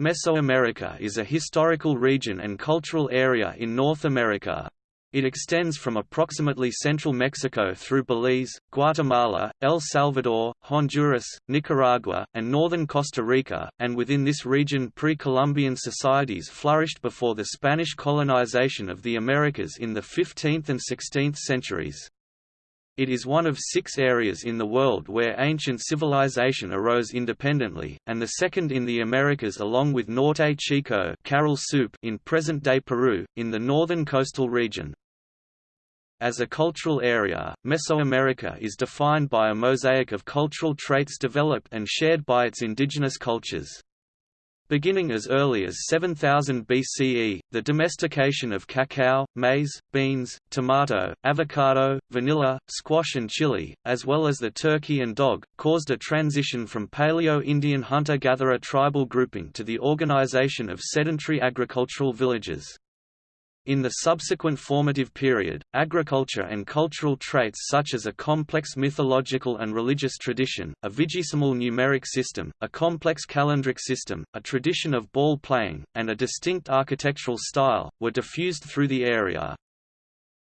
Mesoamerica is a historical region and cultural area in North America. It extends from approximately central Mexico through Belize, Guatemala, El Salvador, Honduras, Nicaragua, and northern Costa Rica, and within this region pre-Columbian societies flourished before the Spanish colonization of the Americas in the 15th and 16th centuries. It is one of six areas in the world where ancient civilization arose independently, and the second in the Americas along with Norte Chico Caral Supe in present-day Peru, in the northern coastal region. As a cultural area, Mesoamerica is defined by a mosaic of cultural traits developed and shared by its indigenous cultures. Beginning as early as 7000 BCE, the domestication of cacao, maize, beans, tomato, avocado, vanilla, squash and chili, as well as the turkey and dog, caused a transition from Paleo-Indian hunter-gatherer tribal grouping to the organization of sedentary agricultural villages. In the subsequent formative period, agriculture and cultural traits such as a complex mythological and religious tradition, a vigesimal numeric system, a complex calendric system, a tradition of ball playing, and a distinct architectural style, were diffused through the area.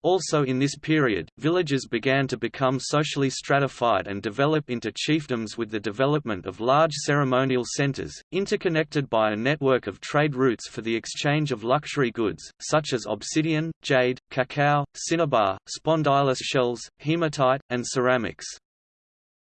Also in this period, villages began to become socially stratified and develop into chiefdoms with the development of large ceremonial centers, interconnected by a network of trade routes for the exchange of luxury goods, such as obsidian, jade, cacao, cinnabar, spondylus shells, hematite, and ceramics.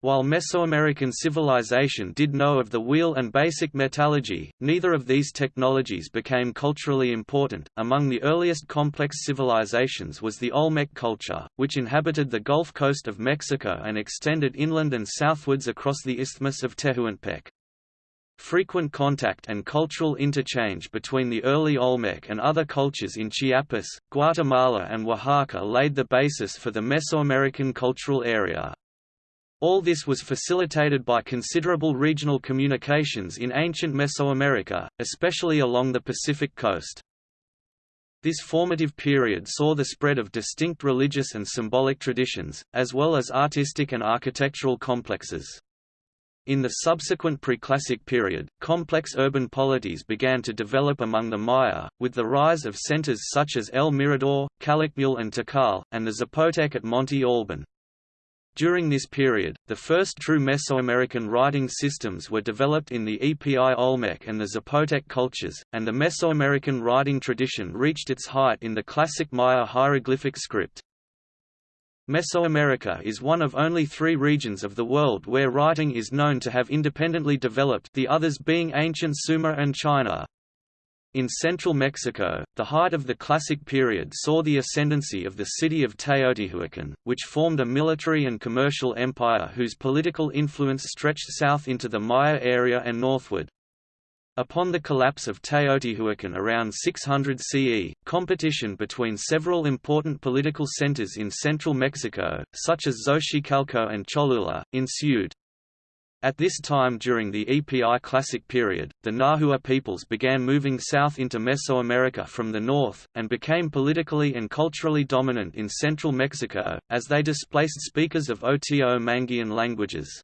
While Mesoamerican civilization did know of the wheel and basic metallurgy, neither of these technologies became culturally important. Among the earliest complex civilizations was the Olmec culture, which inhabited the Gulf Coast of Mexico and extended inland and southwards across the Isthmus of Tehuantepec. Frequent contact and cultural interchange between the early Olmec and other cultures in Chiapas, Guatemala and Oaxaca laid the basis for the Mesoamerican cultural area. All this was facilitated by considerable regional communications in ancient Mesoamerica, especially along the Pacific coast. This formative period saw the spread of distinct religious and symbolic traditions, as well as artistic and architectural complexes. In the subsequent preclassic period, complex urban polities began to develop among the Maya, with the rise of centers such as El Mirador, Calakmul and Tikal, and the Zapotec at Monte Alban. During this period, the first true Mesoamerican writing systems were developed in the Epi Olmec and the Zapotec cultures, and the Mesoamerican writing tradition reached its height in the classic Maya hieroglyphic script. Mesoamerica is one of only three regions of the world where writing is known to have independently developed the others being ancient Sumer and China. In central Mexico, the height of the Classic period saw the ascendancy of the city of Teotihuacan, which formed a military and commercial empire whose political influence stretched south into the Maya area and northward. Upon the collapse of Teotihuacan around 600 CE, competition between several important political centers in central Mexico, such as Xochicalco and Cholula, ensued. At this time during the EPI Classic period, the Nahua peoples began moving south into Mesoamerica from the north, and became politically and culturally dominant in central Mexico, as they displaced speakers of Oto-Manguean languages.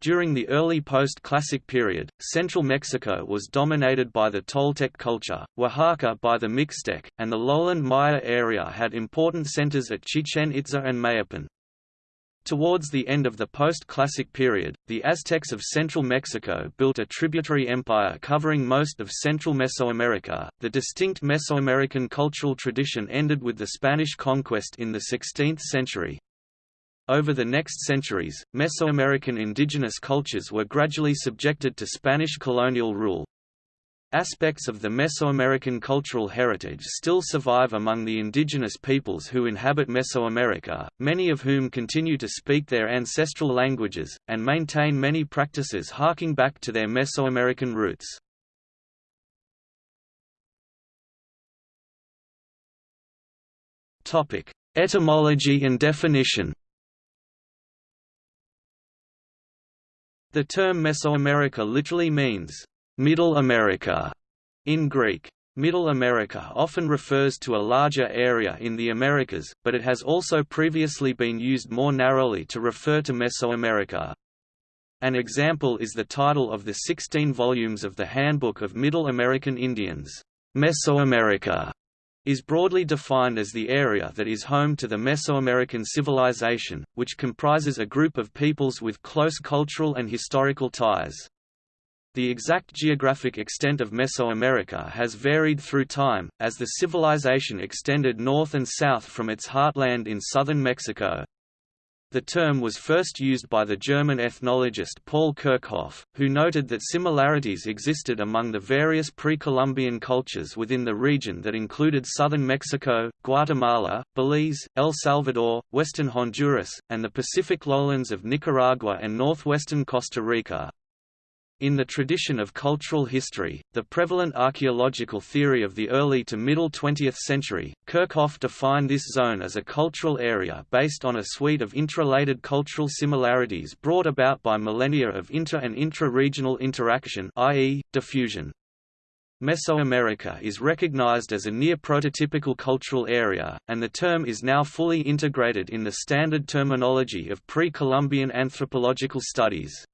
During the early post-classic period, central Mexico was dominated by the Toltec culture, Oaxaca by the Mixtec, and the lowland Maya area had important centers at Chichen Itza and Mayapan. Towards the end of the post-classic period, the Aztecs of central Mexico built a tributary empire covering most of central Mesoamerica. The distinct Mesoamerican cultural tradition ended with the Spanish conquest in the 16th century. Over the next centuries, Mesoamerican indigenous cultures were gradually subjected to Spanish colonial rule, Aspects of the Mesoamerican cultural heritage still survive among the indigenous peoples who inhabit Mesoamerica, many of whom continue to speak their ancestral languages, and maintain many practices harking back to their Mesoamerican roots. Etymology and definition The term Mesoamerica literally means Middle America in Greek. Middle America often refers to a larger area in the Americas, but it has also previously been used more narrowly to refer to Mesoamerica. An example is the title of the 16 volumes of the Handbook of Middle American Indians, Mesoamerica is broadly defined as the area that is home to the Mesoamerican civilization, which comprises a group of peoples with close cultural and historical ties. The exact geographic extent of Mesoamerica has varied through time, as the civilization extended north and south from its heartland in southern Mexico. The term was first used by the German ethnologist Paul Kirchhoff, who noted that similarities existed among the various pre-Columbian cultures within the region that included southern Mexico, Guatemala, Belize, El Salvador, western Honduras, and the Pacific lowlands of Nicaragua and northwestern Costa Rica. In the tradition of cultural history, the prevalent archaeological theory of the early to middle 20th century, Kirchhoff defined this zone as a cultural area based on a suite of interrelated cultural similarities brought about by millennia of inter- and intra-regional interaction i.e., diffusion. Mesoamerica is recognized as a near prototypical cultural area, and the term is now fully integrated in the standard terminology of pre-Columbian anthropological studies.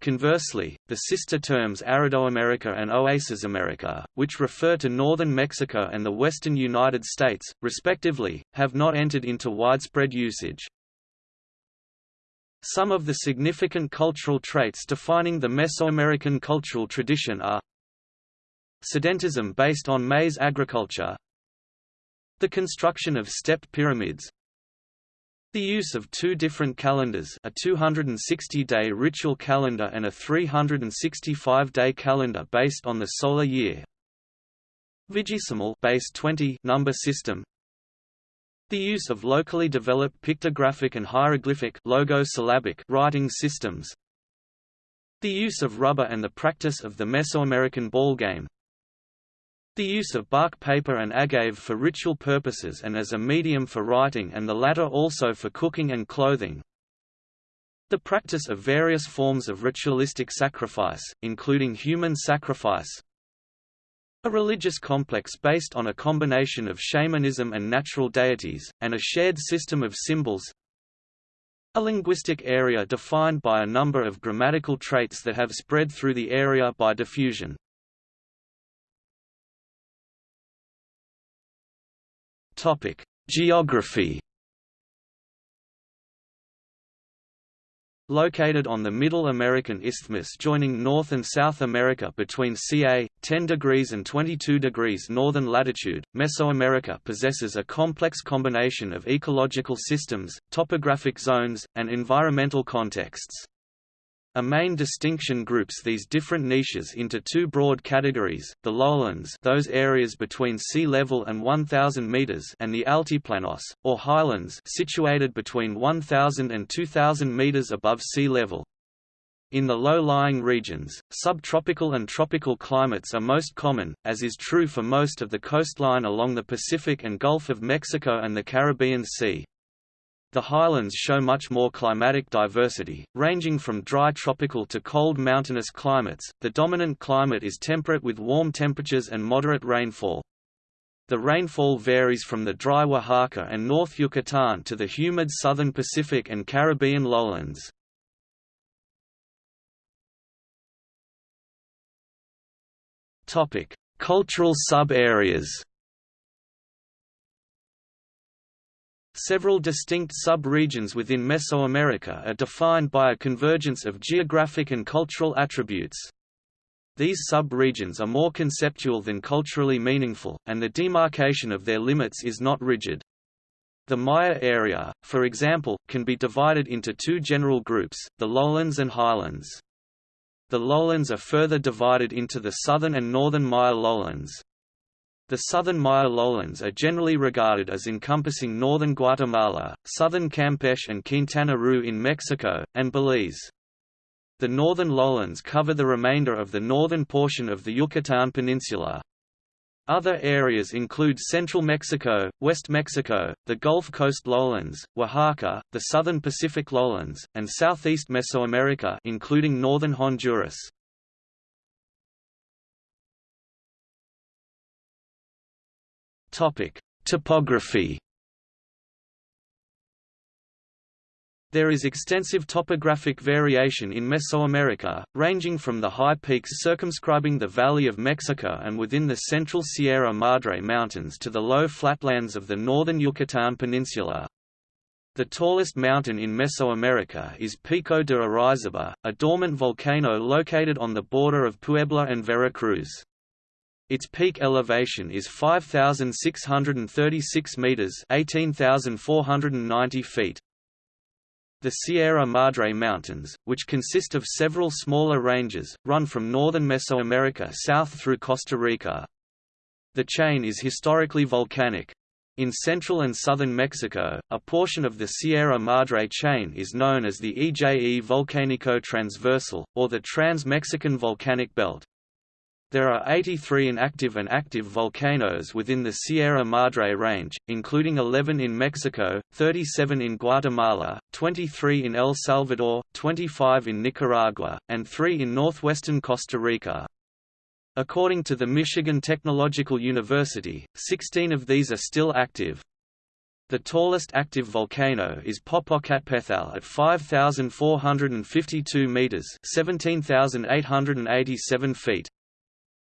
Conversely, the sister terms Aridoamerica and Oasisamerica, which refer to northern Mexico and the western United States, respectively, have not entered into widespread usage. Some of the significant cultural traits defining the Mesoamerican cultural tradition are Sedentism based on maize agriculture The construction of stepped pyramids the use of two different calendars a 260-day ritual calendar and a 365-day calendar based on the solar year. Vigesimal base 20 number system. The use of locally developed pictographic and hieroglyphic logo-syllabic writing systems. The use of rubber and the practice of the Mesoamerican ball game the use of bark paper and agave for ritual purposes and as a medium for writing and the latter also for cooking and clothing. The practice of various forms of ritualistic sacrifice, including human sacrifice. A religious complex based on a combination of shamanism and natural deities, and a shared system of symbols. A linguistic area defined by a number of grammatical traits that have spread through the area by diffusion. Topic: Geography. Located on the Middle American Isthmus joining North and South America between ca. 10 degrees and 22 degrees northern latitude, Mesoamerica possesses a complex combination of ecological systems, topographic zones, and environmental contexts. A main distinction groups these different niches into two broad categories, the lowlands those areas between sea level and 1,000 meters and the altiplanos, or highlands situated between 1,000 and 2,000 meters above sea level. In the low-lying regions, subtropical and tropical climates are most common, as is true for most of the coastline along the Pacific and Gulf of Mexico and the Caribbean Sea. The highlands show much more climatic diversity, ranging from dry tropical to cold mountainous climates. The dominant climate is temperate with warm temperatures and moderate rainfall. The rainfall varies from the dry Oaxaca and North Yucatan to the humid southern Pacific and Caribbean lowlands. Topic: Cultural sub-areas. Several distinct sub-regions within Mesoamerica are defined by a convergence of geographic and cultural attributes. These sub-regions are more conceptual than culturally meaningful, and the demarcation of their limits is not rigid. The Maya area, for example, can be divided into two general groups, the lowlands and highlands. The lowlands are further divided into the southern and northern Maya lowlands. The southern Maya lowlands are generally regarded as encompassing northern Guatemala, southern Campeche and Quintana Roo in Mexico, and Belize. The northern lowlands cover the remainder of the northern portion of the Yucatan Peninsula. Other areas include central Mexico, West Mexico, the Gulf Coast lowlands, Oaxaca, the southern Pacific lowlands, and southeast Mesoamerica including northern Honduras. Topic: Topography. There is extensive topographic variation in Mesoamerica, ranging from the high peaks circumscribing the Valley of Mexico and within the central Sierra Madre Mountains to the low flatlands of the northern Yucatan Peninsula. The tallest mountain in Mesoamerica is Pico de Orizaba, a dormant volcano located on the border of Puebla and Veracruz. Its peak elevation is 5,636 meters (18,490 feet). The Sierra Madre Mountains, which consist of several smaller ranges, run from northern Mesoamerica south through Costa Rica. The chain is historically volcanic. In central and southern Mexico, a portion of the Sierra Madre chain is known as the EJE Volcánico Transversal, or the Trans-Mexican Volcanic Belt. There are 83 inactive and active volcanoes within the Sierra Madre Range, including 11 in Mexico, 37 in Guatemala, 23 in El Salvador, 25 in Nicaragua, and 3 in northwestern Costa Rica. According to the Michigan Technological University, 16 of these are still active. The tallest active volcano is Popocatépetl at 5,452 meters (17,887 feet).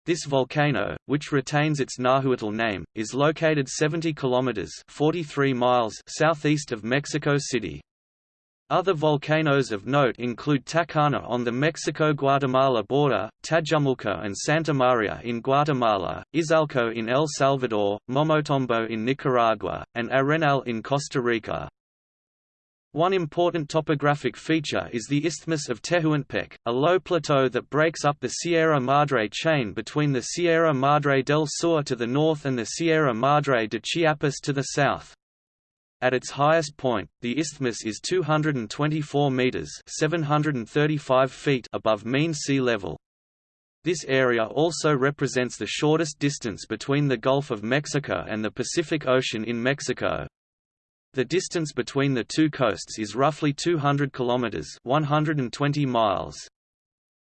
This volcano, which retains its Nahuatl name, is located 70 kilometers (43 miles) southeast of Mexico City. Other volcanoes of note include Tacana on the Mexico-Guatemala border, Tajumulco and Santa Maria in Guatemala, Izalco in El Salvador, Momotombo in Nicaragua, and Arenal in Costa Rica. One important topographic feature is the Isthmus of Tehuantepec, a low plateau that breaks up the Sierra Madre chain between the Sierra Madre del Sur to the north and the Sierra Madre de Chiapas to the south. At its highest point, the isthmus is 224 meters (735 feet) above mean sea level. This area also represents the shortest distance between the Gulf of Mexico and the Pacific Ocean in Mexico. The distance between the two coasts is roughly 200 kilometers, 120 miles.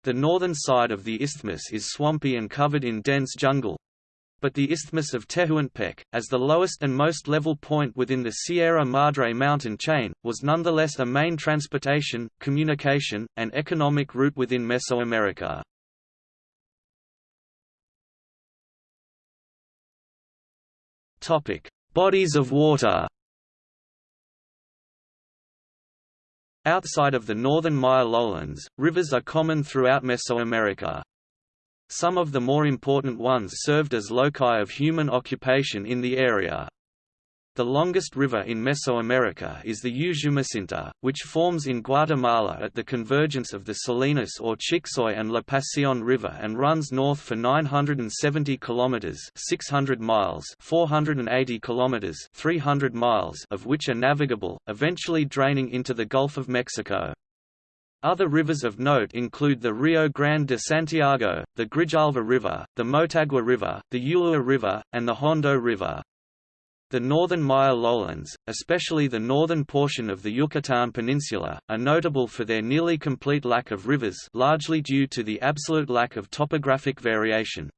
The northern side of the isthmus is swampy and covered in dense jungle. But the Isthmus of Tehuantepec, as the lowest and most level point within the Sierra Madre mountain chain, was nonetheless a main transportation, communication, and economic route within Mesoamerica. Bodies of water Outside of the northern Maya lowlands, rivers are common throughout Mesoamerica. Some of the more important ones served as loci of human occupation in the area. The longest river in Mesoamerica is the Usumacinta, which forms in Guatemala at the convergence of the Salinas or Chixoy and La Pasión River and runs north for 970 kilometers (600 miles), 480 kilometers (300 miles) of which are navigable, eventually draining into the Gulf of Mexico. Other rivers of note include the Rio Grande de Santiago, the Grijalva River, the Motagua River, the Ulua River, and the Hondo River. The northern Maya lowlands, especially the northern portion of the Yucatan Peninsula, are notable for their nearly complete lack of rivers largely due to the absolute lack of topographic variation.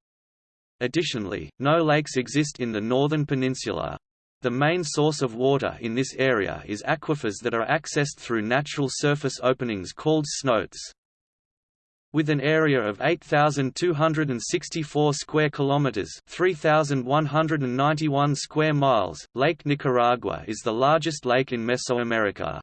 Additionally, no lakes exist in the northern peninsula. The main source of water in this area is aquifers that are accessed through natural surface openings called cenotes. With an area of 8,264 square kilometers (3,191 square miles), Lake Nicaragua is the largest lake in Mesoamerica.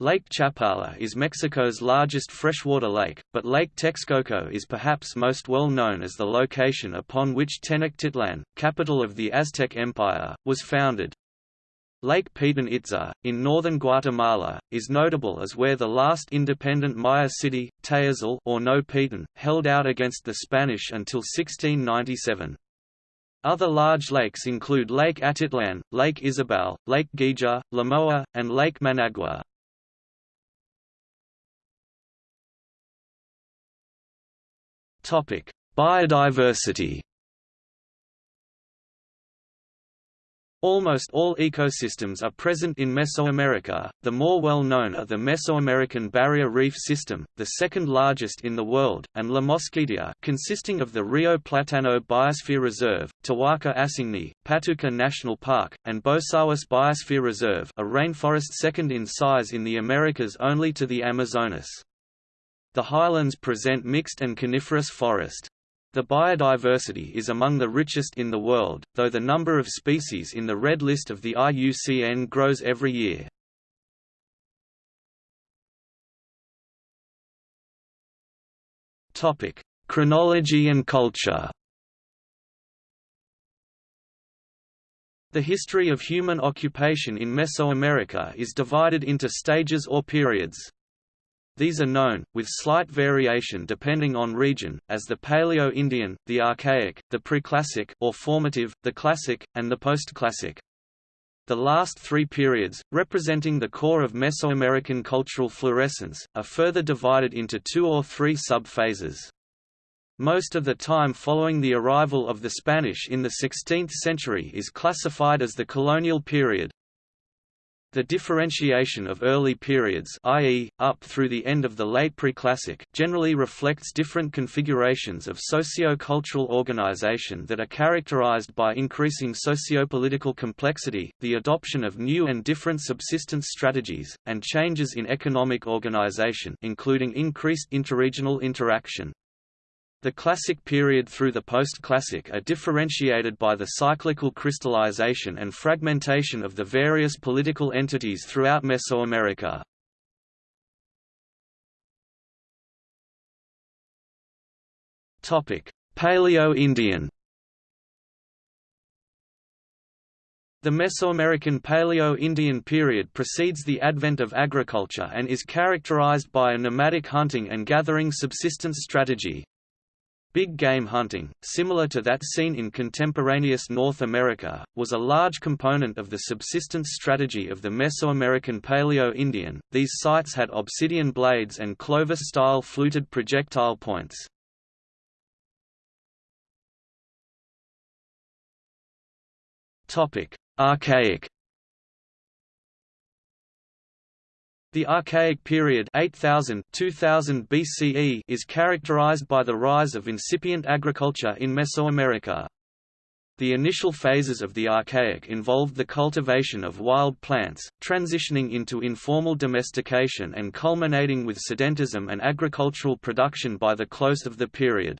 Lake Chapala is Mexico's largest freshwater lake, but Lake Texcoco is perhaps most well known as the location upon which Tenochtitlan, capital of the Aztec Empire, was founded. Lake Petén Itzá, in northern Guatemala, is notable as where the last independent Maya city, Tayasal or Noj Petén, held out against the Spanish until 1697. Other large lakes include Lake Atitlan, Lake Izabal, Lake Guija, Lamoa, and Lake Managua. Biodiversity Almost all ecosystems are present in Mesoamerica. The more well known are the Mesoamerican Barrier Reef System, the second largest in the world, and La Mosquitia, consisting of the Rio Platano Biosphere Reserve, Tawahka Asangni, Patuca National Park, and Bosawas Biosphere Reserve, a rainforest second in size in the Americas only to the Amazonas. The highlands present mixed and coniferous forest. The biodiversity is among the richest in the world, though the number of species in the Red List of the IUCN grows every year. Topic: Chronology and culture The history of human occupation in Mesoamerica is divided into stages or periods. These are known, with slight variation depending on region, as the Paleo-Indian, the Archaic, the Preclassic or formative, the Classic, and the Postclassic. The last three periods, representing the core of Mesoamerican cultural fluorescence, are further divided into two or three sub-phases. Most of the time following the arrival of the Spanish in the 16th century is classified as the colonial period, the differentiation of early periods i.e., up through the end of the late Preclassic generally reflects different configurations of socio-cultural organization that are characterized by increasing socio-political complexity, the adoption of new and different subsistence strategies, and changes in economic organization including increased interregional interaction. The Classic period through the Post-Classic are differentiated by the cyclical crystallization and fragmentation of the various political entities throughout Mesoamerica. Paleo-Indian The Mesoamerican Paleo-Indian period precedes the advent of agriculture and is characterized by a nomadic hunting and gathering subsistence strategy. Big game hunting, similar to that seen in contemporaneous North America, was a large component of the subsistence strategy of the Mesoamerican Paleo-Indian. These sites had obsidian blades and Clovis-style fluted projectile points. Topic: Archaic The Archaic period 8000 2000 BCE is characterized by the rise of incipient agriculture in Mesoamerica. The initial phases of the Archaic involved the cultivation of wild plants, transitioning into informal domestication and culminating with sedentism and agricultural production by the close of the period.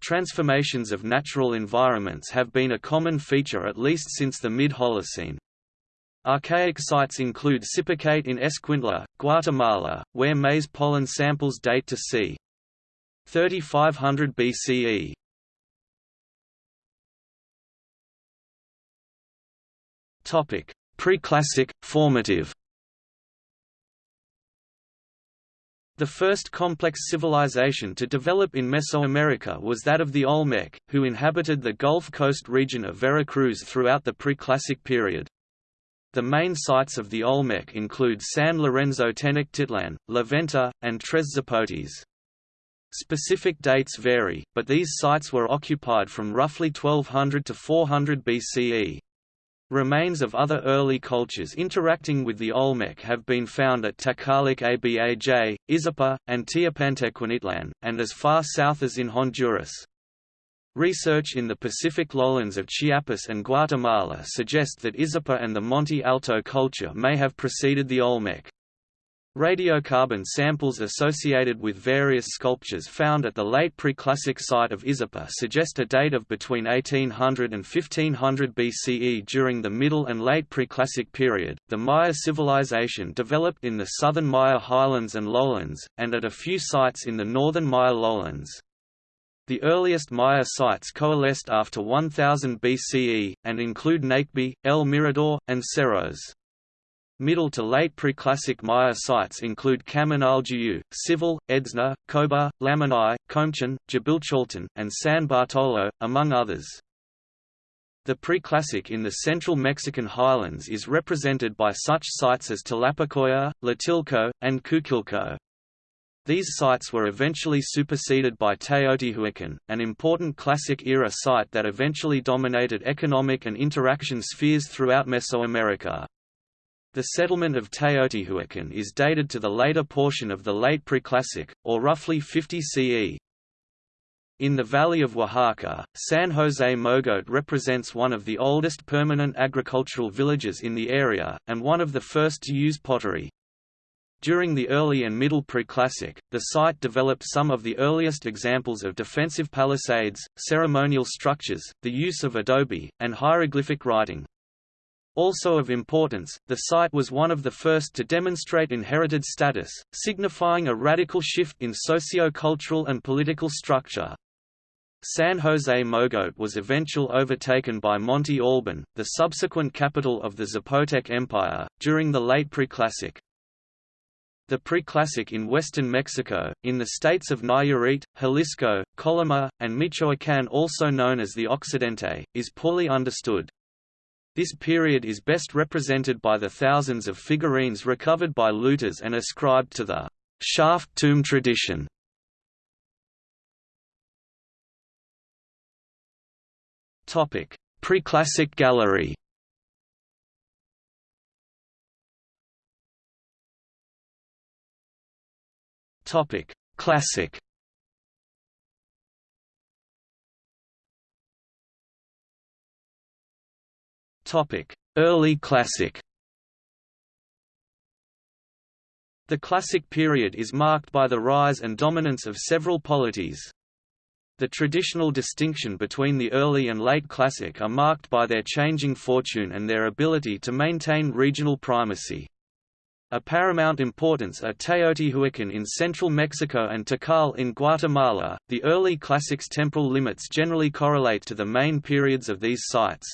Transformations of natural environments have been a common feature at least since the mid-Holocene. Archaic sites include Sipacate in Escuintla, Guatemala, where maize pollen samples date to c. 3500 BCE. Topic: Preclassic, formative. The first complex civilization to develop in Mesoamerica was that of the Olmec, who inhabited the Gulf Coast region of Veracruz throughout the Preclassic period. The main sites of the Olmec include San Lorenzo Tenochtitlan, La Venta, and Tres Zapotes. Specific dates vary, but these sites were occupied from roughly 1200 to 400 BCE. Remains of other early cultures interacting with the Olmec have been found at Takalik Abaj, Izapa, and Teopantecuanitlan, and as far south as in Honduras. Research in the Pacific lowlands of Chiapas and Guatemala suggest that Izapa and the Monte Alto culture may have preceded the Olmec. Radiocarbon samples associated with various sculptures found at the late Preclassic site of Izapa suggest a date of between 1800 and 1500 BCE during the Middle and Late Preclassic period. The Maya civilization developed in the southern Maya highlands and lowlands, and at a few sites in the northern Maya lowlands. The earliest Maya sites coalesced after 1000 BCE, and include Nakbe, El Mirador, and Cerros. Middle to late Preclassic Maya sites include Kaminaljuyu, Cival, Edzna, Coba, Lamanai, Komchen, Dzibilchaltun, and San Bartolo, among others. The Preclassic in the central Mexican highlands is represented by such sites as Tlapacoya, Tlatilco, and Cuicuilco. These sites were eventually superseded by Teotihuacan, an important Classic-era site that eventually dominated economic and interaction spheres throughout Mesoamerica. The settlement of Teotihuacan is dated to the later portion of the late Preclassic, or roughly 50 CE. In the valley of Oaxaca, San José Mogote represents one of the oldest permanent agricultural villages in the area, and one of the first to use pottery. During the early and middle Preclassic, the site developed some of the earliest examples of defensive palisades, ceremonial structures, the use of adobe, and hieroglyphic writing. Also of importance, the site was one of the first to demonstrate inherited status, signifying a radical shift in socio-cultural and political structure. San José Mogote was eventually overtaken by Monte Alban, the subsequent capital of the Zapotec Empire, during the late Preclassic. The Preclassic in western Mexico, in the states of Nayarit, Jalisco, Colima, and Michoacán also known as the Occidente, is poorly understood. This period is best represented by the thousands of figurines recovered by looters and ascribed to the shaft tomb tradition. Preclassic gallery Topic: Classic. Topic: Early Classic. The Classic period is marked by the rise and dominance of several polities. The traditional distinction between the early and late Classic are marked by their changing fortune and their ability to maintain regional primacy. A paramount importance are Teotihuacan in central Mexico and Tikal in Guatemala. The early classics temporal limits generally correlate to the main periods of these sites.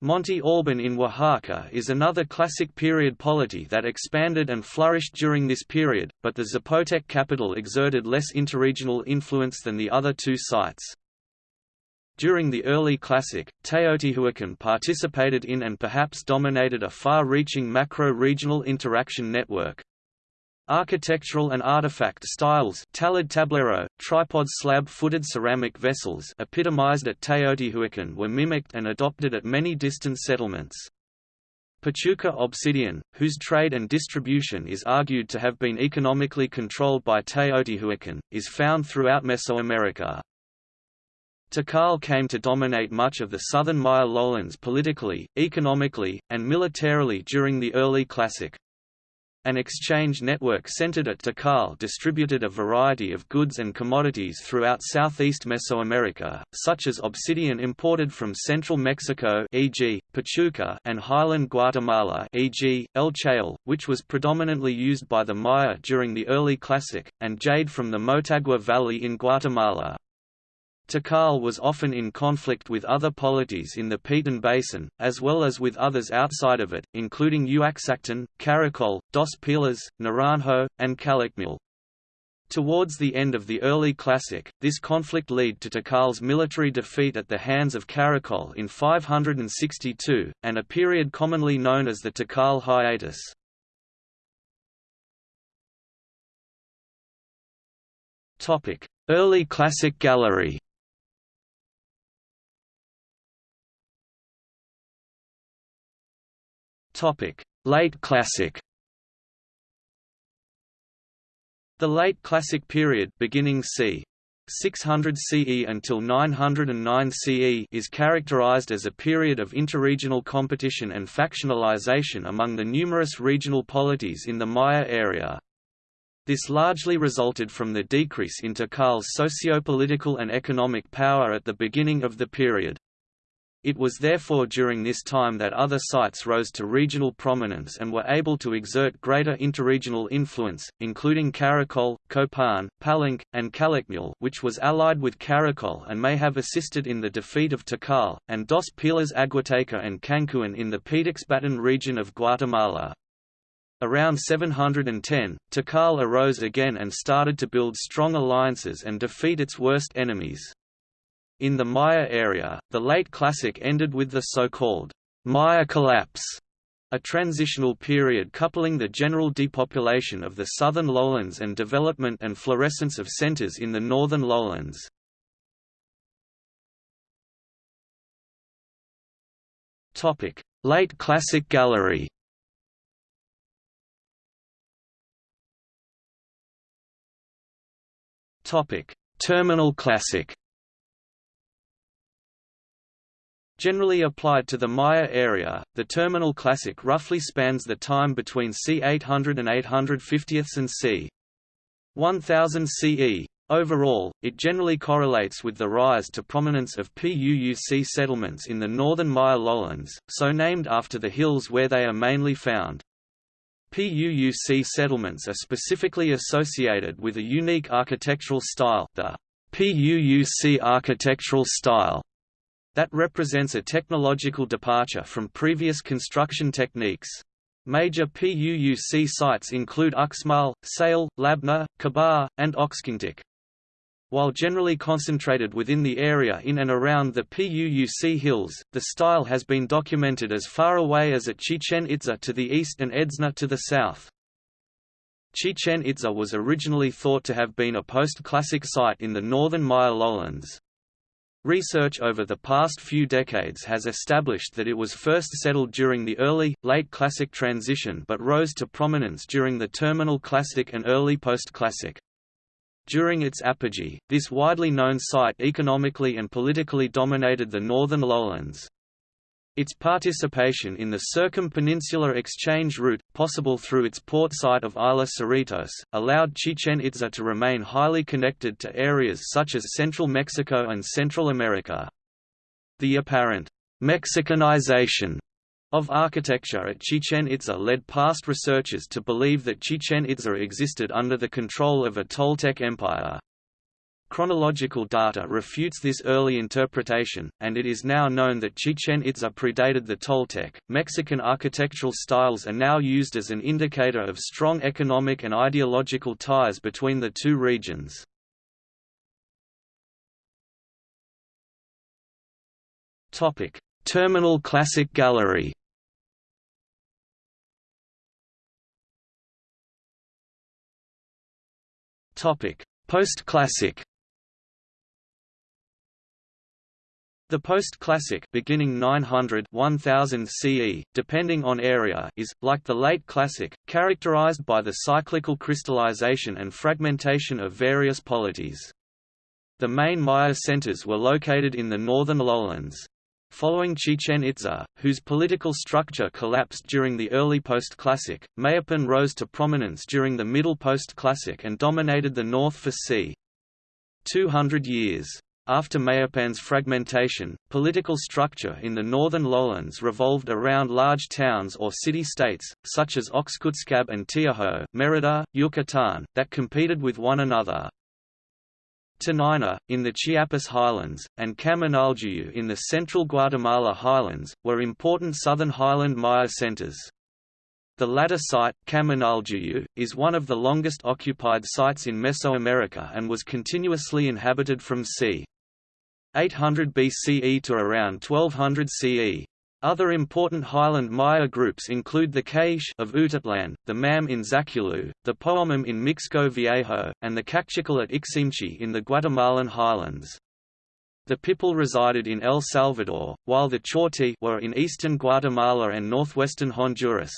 Monte Alban in Oaxaca is another classic period polity that expanded and flourished during this period, but the Zapotec capital exerted less interregional influence than the other two sites. During the early Classic, Teotihuacan participated in and perhaps dominated a far-reaching macro-regional interaction network. Architectural and artifact styles talud tablero, tripod slab-footed ceramic vessels epitomized at Teotihuacan were mimicked and adopted at many distant settlements. Pachuca obsidian, whose trade and distribution is argued to have been economically controlled by Teotihuacan, is found throughout Mesoamerica. Tikal came to dominate much of the southern Maya lowlands politically, economically, and militarily during the early Classic. An exchange network centered at Tikal distributed a variety of goods and commodities throughout southeast Mesoamerica, such as obsidian imported from central Mexico e.g., Pachuca and highland Guatemala e.g., El Chayal, which was predominantly used by the Maya during the early Classic, and jade from the Motagua Valley in Guatemala. Tikal was often in conflict with other polities in the Petén Basin, as well as with others outside of it, including Uaxactun, Caracol, Dos Pilas, Naranjo, and Calakmul. Towards the end of the early Classic, this conflict led to Tikal's military defeat at the hands of Caracol in 562, and a period commonly known as the Tikal hiatus. Early Classic Gallery Late Classic. The Late Classic period beginning c. 600 CE until 909 CE is characterized as a period of interregional competition and factionalization among the numerous regional polities in the Maya area. This largely resulted from the decrease in Tikal's socio-political and economic power at the beginning of the period. It was therefore during this time that other sites rose to regional prominence and were able to exert greater interregional influence, including Caracol, Copan, Palenque, and Calakmul which was allied with Caracol and may have assisted in the defeat of Tikal, and Dos Pilas Aguateca and Cancuén in the Petexbatún region of Guatemala. Around 710, Tikal arose again and started to build strong alliances and defeat its worst enemies. In the Maya area, the late Classic ended with the so-called Maya collapse, a transitional period coupling the general depopulation of the southern lowlands and development and florescence of centers in the northern lowlands. Topic: Late Classic Gallery Topic: Terminal Classic Generally applied to the Maya area, the terminal classic roughly spans the time between c. 800 and 850 and c. 1000 CE. Overall, it generally correlates with the rise to prominence of PUUC settlements in the northern Maya lowlands, so named after the hills where they are mainly found. PUUC settlements are specifically associated with a unique architectural style, the PUUC architectural style, that represents a technological departure from previous construction techniques. Major PUUC sites include Uxmal, Sayil, Labna, Kabah, and Oxkintok. While generally concentrated within the area in and around the PUUC hills, the style has been documented as far away as at Chichen Itza to the east and Edzna to the south. Chichen Itza was originally thought to have been a post-classic site in the northern Maya lowlands. Research over the past few decades has established that it was first settled during the early, late Classic transition but rose to prominence during the terminal Classic and early post-Classic. During its apogee, this widely known site economically and politically dominated the northern lowlands. Its participation in the circumpeninsular exchange route, possible through its port site of Isla Cerritos, allowed Chichen Itza to remain highly connected to areas such as central Mexico and Central America. The apparent Mexicanization of architecture at Chichen Itza led past researchers to believe that Chichen Itza existed under the control of a Toltec empire. Chronological data refutes this early interpretation, and it is now known that Chichen Itza predated the Toltec. Mexican architectural styles are now used as an indicator of strong economic and ideological ties between the two regions. Topic: Terminal Classic Gallery. Topic: Post-classic The post-classic beginning 900 1000 CE, depending on area, is, like the late classic, characterized by the cyclical crystallization and fragmentation of various polities. The main Maya centers were located in the northern lowlands. Following Chichen Itza, whose political structure collapsed during the early post-classic, Mayapan rose to prominence during the middle post-classic and dominated the north for c. 200 years. After Mayapan's fragmentation, political structure in the northern lowlands revolved around large towns or city-states, such as Oxkutzcab and Tiajo Merida, Yucatan, that competed with one another. Toniná, in the Chiapas highlands, and Kaminaljuyu in the central Guatemala highlands, were important southern highland Maya centers. The latter site, Kaminaljuyu, is one of the longest occupied sites in Mesoamerica and was continuously inhabited from c. 800 BCE to around 1200 CE. Other important highland Maya groups include the Kaish of Utatlan, the Mam in Zaculeu, the Poqomam in Mixco Viejo, and the Kaqchikel at Iximche in the Guatemalan highlands. The Pipil resided in El Salvador, while the Chorti were in eastern Guatemala and northwestern Honduras.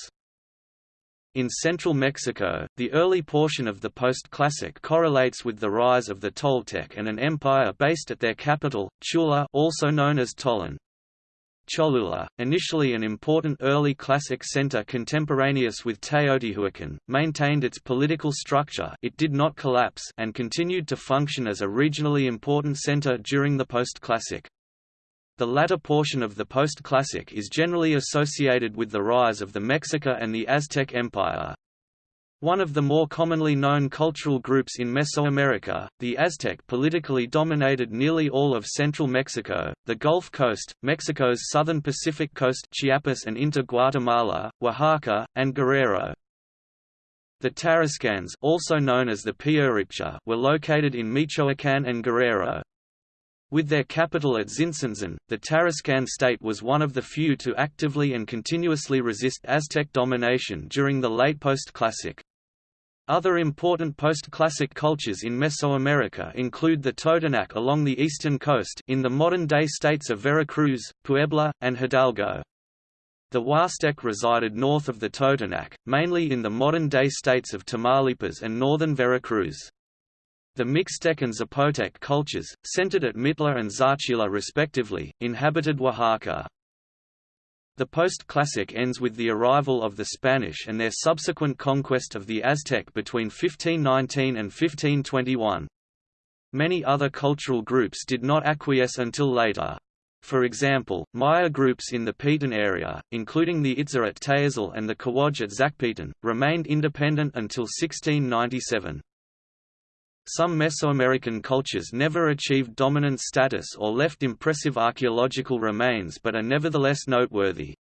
In central Mexico, the early portion of the post-classic correlates with the rise of the Toltec and an empire based at their capital, Tula also known as Tollan. Cholula, initially an important early classic center contemporaneous with Teotihuacan, maintained its political structure it did not collapse and continued to function as a regionally important center during the post-classic. The latter portion of the post-classic is generally associated with the rise of the Mexica and the Aztec Empire. One of the more commonly known cultural groups in Mesoamerica, the Aztec politically dominated nearly all of central Mexico, the Gulf Coast, Mexico's southern Pacific coast Chiapas and into Guatemala, Oaxaca, and Guerrero. The Tarascans also known as the were located in Michoacán and Guerrero. With their capital at Tzintzuntzan, the Tarascan state was one of the few to actively and continuously resist Aztec domination during the late post-classic. Other important post-classic cultures in Mesoamerica include the Totonac along the eastern coast in the modern-day states of Veracruz, Puebla, and Hidalgo. The Huastec resided north of the Totonac, mainly in the modern-day states of Tamaulipas and northern Veracruz. The Mixtec and Zapotec cultures, centered at Mitla and Zaachila respectively, inhabited Oaxaca. The post-classic ends with the arrival of the Spanish and their subsequent conquest of the Aztec between 1519 and 1521. Many other cultural groups did not acquiesce until later. For example, Maya groups in the Petén area, including the Itza at Tayasal and the Kowoj at Zacpetén, remained independent until 1697. Some Mesoamerican cultures never achieved dominant status or left impressive archaeological remains but are nevertheless noteworthy.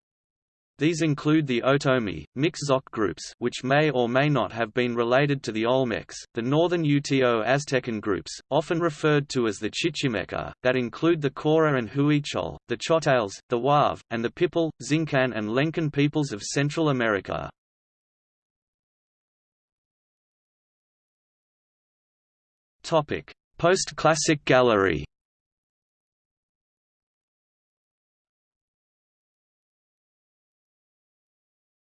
These include the Otomi, Mixe-Zoque groups which may or may not have been related to the Olmecs, the northern Uto Aztecan groups, often referred to as the Chichimeca, that include the Cora and Huichol, the Chontales, the Huave, and the Pipil, Xincan and Lencan peoples of Central America. Post-classic gallery.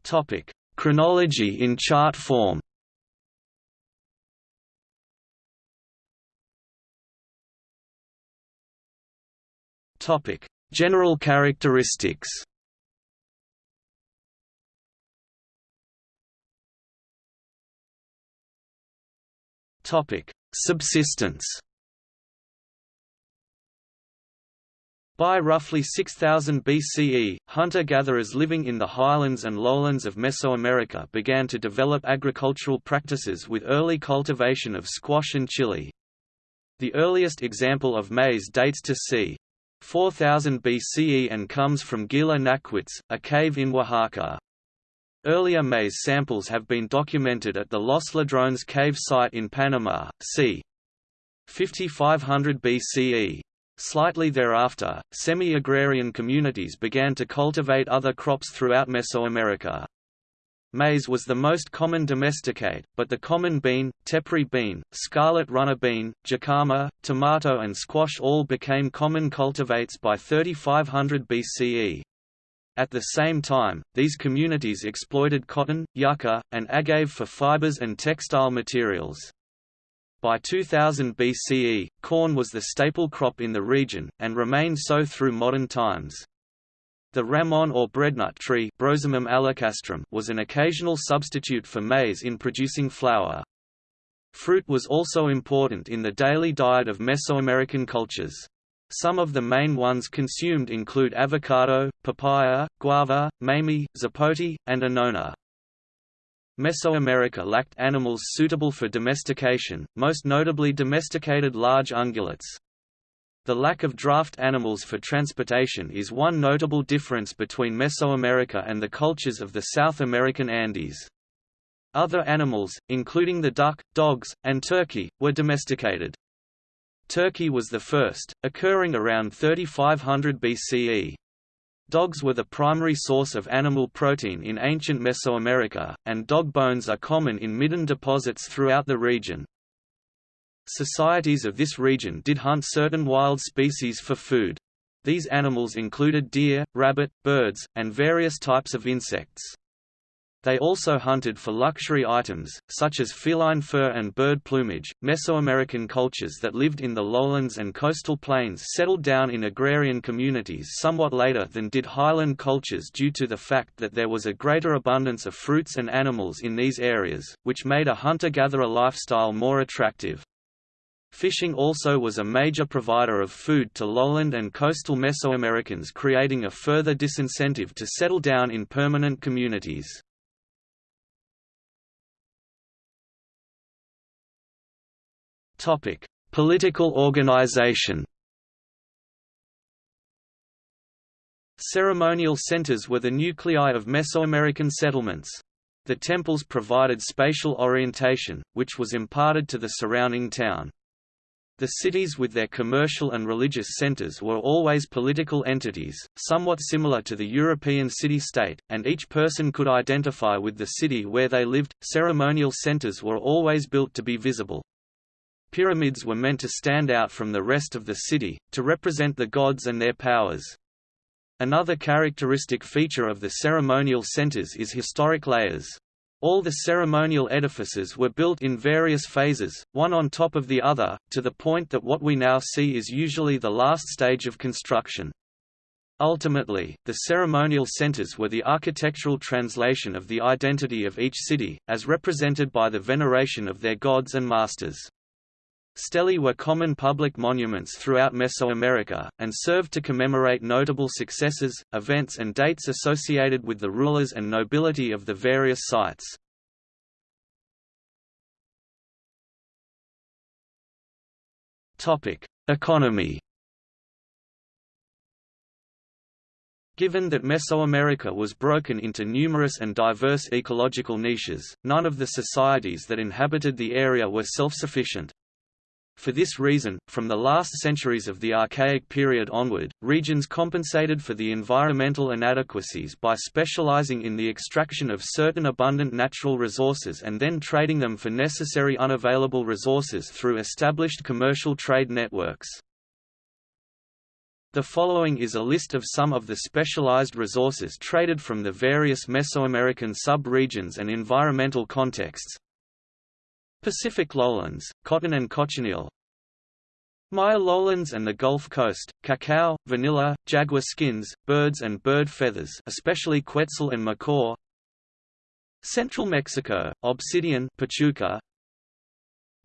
Topic: Chronology in chart form. Topic: General characteristics. Topic: Subsistence By roughly 6000 BCE, hunter-gatherers living in the highlands and lowlands of Mesoamerica began to develop agricultural practices with early cultivation of squash and chili. The earliest example of maize dates to c. 4000 BCE and comes from Guilá Naquitz, a cave in Oaxaca. Earlier maize samples have been documented at the Los Ladrones cave site in Panama, c. 5500 BCE. Slightly thereafter, semi-agrarian communities began to cultivate other crops throughout Mesoamerica. Maize was the most common domesticate, but the common bean, tepary bean, scarlet runner bean, jicama, tomato and squash all became common cultivates by 3500 BCE. At the same time, these communities exploited cotton, yucca, and agave for fibers and textile materials. By 2000 BCE, corn was the staple crop in the region, and remained so through modern times. The ramon or breadnut tree was an occasional substitute for maize in producing flour. Fruit was also important in the daily diet of Mesoamerican cultures. Some of the main ones consumed include avocado, papaya, guava, mamey, zapote, and annona. Mesoamerica lacked animals suitable for domestication, most notably domesticated large ungulates. The lack of draft animals for transportation is one notable difference between Mesoamerica and the cultures of the South American Andes. Other animals, including the duck, dogs, and turkey, were domesticated. Turkey was the first, occurring around 3500 BCE. Dogs were the primary source of animal protein in ancient Mesoamerica, and dog bones are common in midden deposits throughout the region. Societies of this region did hunt certain wild species for food. These animals included deer, rabbit, birds, and various types of insects. They also hunted for luxury items, such as feline fur and bird plumage. Mesoamerican cultures that lived in the lowlands and coastal plains settled down in agrarian communities somewhat later than did highland cultures due to the fact that there was a greater abundance of fruits and animals in these areas, which made a hunter-gatherer lifestyle more attractive. Fishing also was a major provider of food to lowland and coastal Mesoamericans creating a further disincentive to settle down in permanent communities. Topic: Political organization. Ceremonial centers were the nuclei of Mesoamerican settlements. The temples provided spatial orientation, which was imparted to the surrounding town. The cities with their commercial and religious centers were always political entities, somewhat similar to the European city-state, and each person could identify with the city where they lived. Ceremonial centers were always built to be visible. Pyramids were meant to stand out from the rest of the city, to represent the gods and their powers. Another characteristic feature of the ceremonial centers is historic layers. All the ceremonial edifices were built in various phases, one on top of the other, to the point that what we now see is usually the last stage of construction. Ultimately, the ceremonial centers were the architectural translation of the identity of each city, as represented by the veneration of their gods and masters. Stelae were common public monuments throughout Mesoamerica, and served to commemorate notable successes, events and dates associated with the rulers and nobility of the various sites. Economy Given that Mesoamerica was broken into numerous and diverse ecological niches, none of the societies that inhabited the area were self-sufficient. For this reason, from the last centuries of the Archaic period onward, regions compensated for the environmental inadequacies by specializing in the extraction of certain abundant natural resources and then trading them for necessary unavailable resources through established commercial trade networks. The following is a list of some of the specialized resources traded from the various Mesoamerican sub-regions and environmental contexts, Pacific lowlands, cotton and cochineal Maya lowlands and the Gulf Coast, cacao, vanilla, jaguar skins, birds and bird feathers especially quetzal and macaw. Central Mexico, obsidian Pachuca,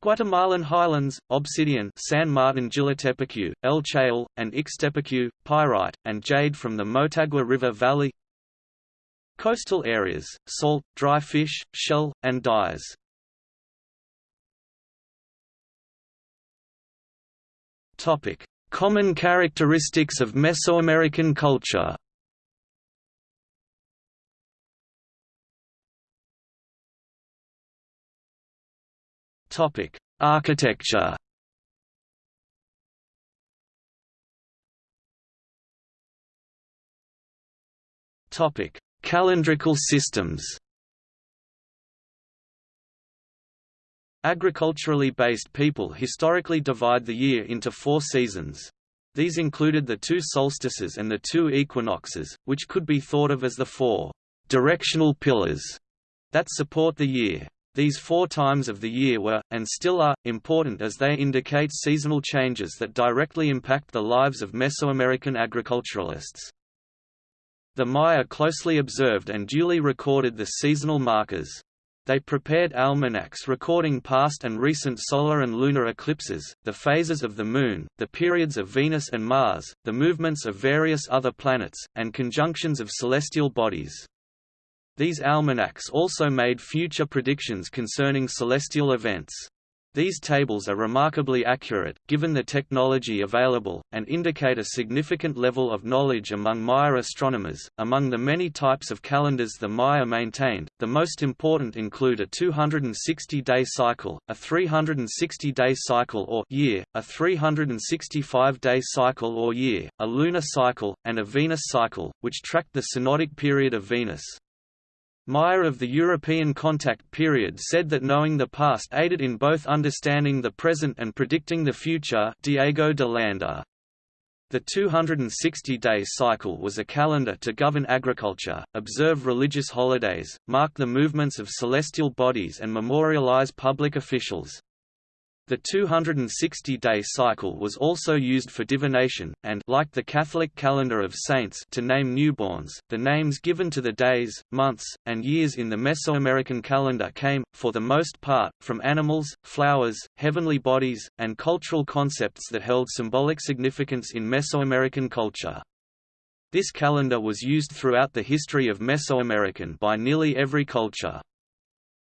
Guatemalan highlands, obsidian San Martin Jilotepeque, El Chayal, and Ixtepeque, pyrite, and jade from the Motagua River Valley. Coastal areas, salt, dry fish, shell, and dyes Topic: Common characteristics of Mesoamerican culture. Topic: Architecture. Topic: Calendrical systems. Agriculturally based people historically divide the year into four seasons. These included the two solstices and the two equinoxes, which could be thought of as the four directional pillars that support the year. These four times of the year were, and still are, important as they indicate seasonal changes that directly impact the lives of Mesoamerican agriculturalists. The Maya closely observed and duly recorded the seasonal markers. They prepared almanacs recording past and recent solar and lunar eclipses, the phases of the Moon, the periods of Venus and Mars, the movements of various other planets, and conjunctions of celestial bodies. These almanacs also made future predictions concerning celestial events. These tables are remarkably accurate, given the technology available, and indicate a significant level of knowledge among Maya astronomers. Among the many types of calendars the Maya maintained, the most important include a 260-day cycle, a 360-day cycle or year, a 365-day cycle or year, a lunar cycle, and a Venus cycle, which tracked the synodic period of Venus. Maya of the European contact period said that knowing the past aided in both understanding the present and predicting the future Diego de Landa. The 260-day cycle was a calendar to govern agriculture, observe religious holidays, mark the movements of celestial bodies and memorialize public officials. The 260-day cycle was also used for divination, and like the Catholic calendar of saints to name newborns, the names given to the days, months, and years in the Mesoamerican calendar came, for the most part, from animals, flowers, heavenly bodies, and cultural concepts that held symbolic significance in Mesoamerican culture. This calendar was used throughout the history of Mesoamerican by nearly every culture.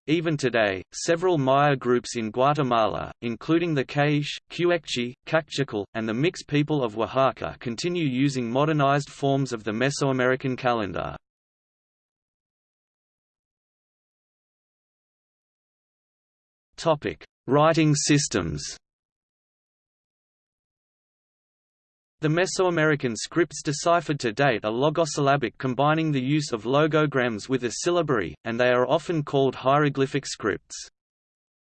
Even today, several Maya groups in Guatemala, including the K'iche', Q'eqchi', Kaqchikel, and the Mixe people of Oaxaca continue using modernized forms of the Mesoamerican calendar. Writing systems The Mesoamerican scripts deciphered to date are logosyllabic combining the use of logograms with a syllabary, and they are often called hieroglyphic scripts.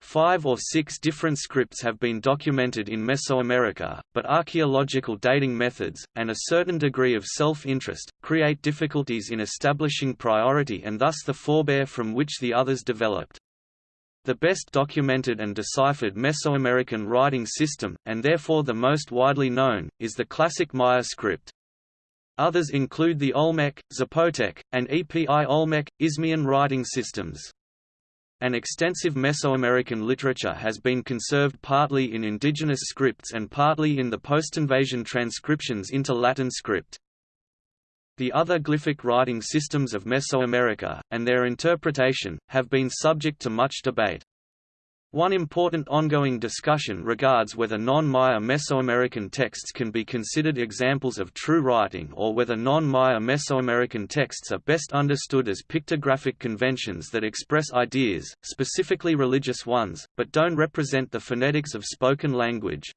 Five or six different scripts have been documented in Mesoamerica, but archaeological dating methods, and a certain degree of self-interest, create difficulties in establishing priority and thus the forebear from which the others developed. The best documented and deciphered Mesoamerican writing system, and therefore the most widely known, is the classic Maya script. Others include the Olmec, Zapotec, and Epi Olmec, Isthmian writing systems. An extensive Mesoamerican literature has been conserved partly in indigenous scripts and partly in the post-invasion transcriptions into Latin script. The other glyphic writing systems of Mesoamerica, and their interpretation, have been subject to much debate. One important ongoing discussion regards whether non-Maya Mesoamerican texts can be considered examples of true writing or whether non-Maya Mesoamerican texts are best understood as pictographic conventions that express ideas, specifically religious ones, but don't represent the phonetics of spoken language.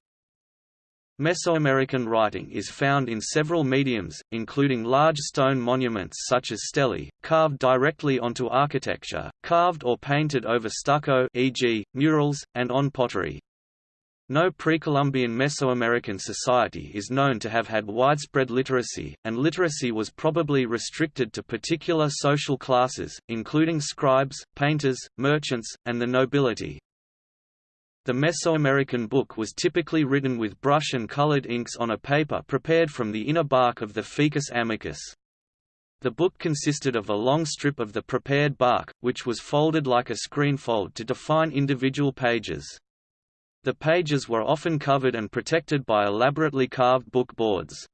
Mesoamerican writing is found in several mediums, including large stone monuments such as stelae, carved directly onto architecture, carved or painted over stucco e.g., murals, and on pottery. No pre-Columbian Mesoamerican society is known to have had widespread literacy, and literacy was probably restricted to particular social classes, including scribes, painters, merchants, and the nobility. The Mesoamerican book was typically written with brush and colored inks on a paper prepared from the inner bark of the Ficus amicus. The book consisted of a long strip of the prepared bark, which was folded like a screenfold to define individual pages. The pages were often covered and protected by elaborately carved book boards.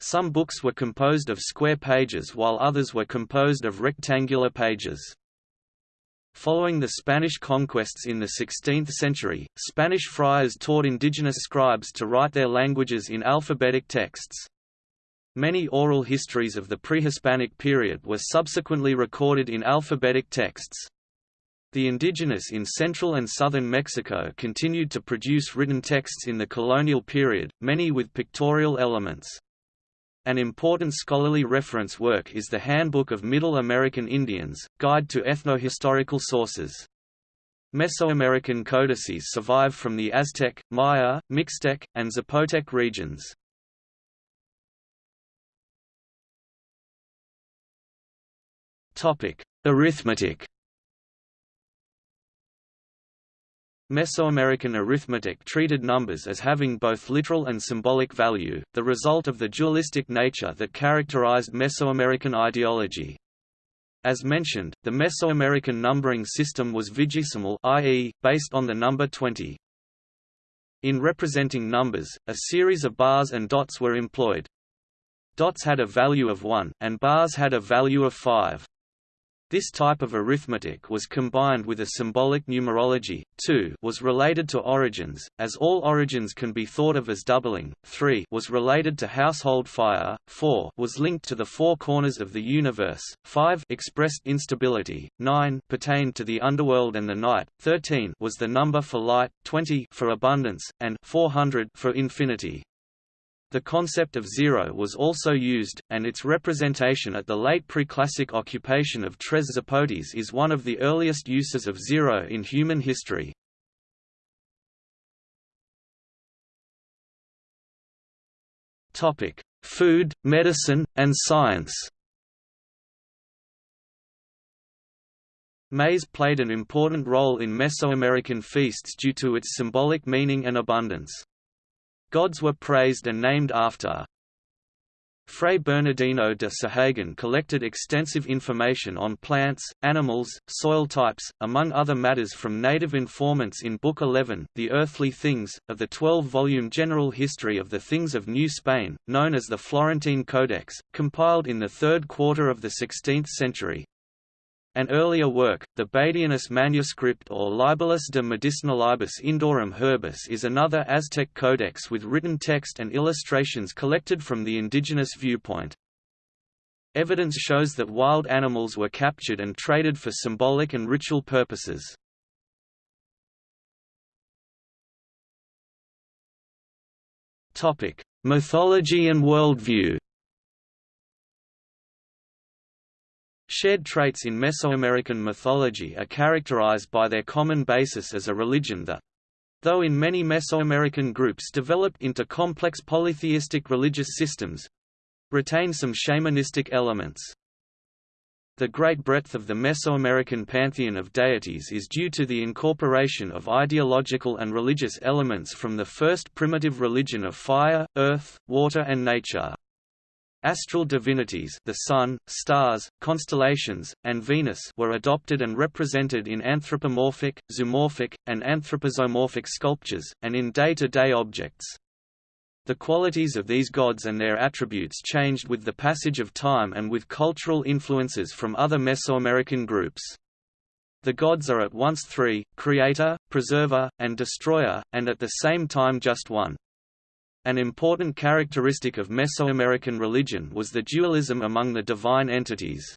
Some books were composed of square pages while others were composed of rectangular pages. Following the Spanish conquests in the 16th century, Spanish friars taught indigenous scribes to write their languages in alphabetic texts. Many oral histories of the pre-Hispanic period were subsequently recorded in alphabetic texts. The indigenous in central and southern Mexico continued to produce written texts in the colonial period, many with pictorial elements. An important scholarly reference work is the Handbook of Middle American Indians, Guide to Ethnohistorical Sources. Mesoamerican codices survive from the Aztec, Maya, Mixtec, and Zapotec regions. Arithmetic Mesoamerican arithmetic treated numbers as having both literal and symbolic value, the result of the dualistic nature that characterized Mesoamerican ideology. As mentioned, the Mesoamerican numbering system was vigesimal i.e., based on the number 20. In representing numbers, a series of bars and dots were employed. Dots had a value of 1, and bars had a value of 5. This type of arithmetic was combined with a symbolic numerology. 2 was related to origins, as all origins can be thought of as doubling. 3 was related to household fire. 4 was linked to the four corners of the universe. 5 expressed instability. 9 pertained to the underworld and the night. 13 was the number for light, 20 for abundance, and 400 for infinity. The concept of zero was also used, and its representation at the late preclassic occupation of Tres Zapotes is one of the earliest uses of zero in human history. Topic: Food, medicine, and science Maize played an important role in Mesoamerican feasts due to its symbolic meaning and abundance. Gods were praised and named after. Fray Bernardino de Sahagun collected extensive information on plants, animals, soil types, among other matters from native informants in Book 11, The Earthly Things, of the 12-volume General History of the Things of New Spain, known as the Florentine Codex, compiled in the third quarter of the 16th century. An earlier work, the Badianus manuscript or Libellus de Medicinalibus Indorum Herbis is another Aztec codex with written text and illustrations collected from the indigenous viewpoint. Evidence shows that wild animals were captured and traded for symbolic and ritual purposes. Mythology and worldview Shared traits in Mesoamerican mythology are characterized by their common basis as a religion that, though in many Mesoamerican groups developed into complex polytheistic religious systems, retain some shamanistic elements. The great breadth of the Mesoamerican pantheon of deities is due to the incorporation of ideological and religious elements from the first primitive religion of fire, earth, water and nature. Astral divinities the sun, stars, constellations, and Venus were adopted and represented in anthropomorphic, zoomorphic, and anthropozoomorphic sculptures, and in day-to-day -day objects. The qualities of these gods and their attributes changed with the passage of time and with cultural influences from other Mesoamerican groups. The gods are at once three, creator, preserver, and destroyer, and at the same time just one. An important characteristic of Mesoamerican religion was the dualism among the divine entities.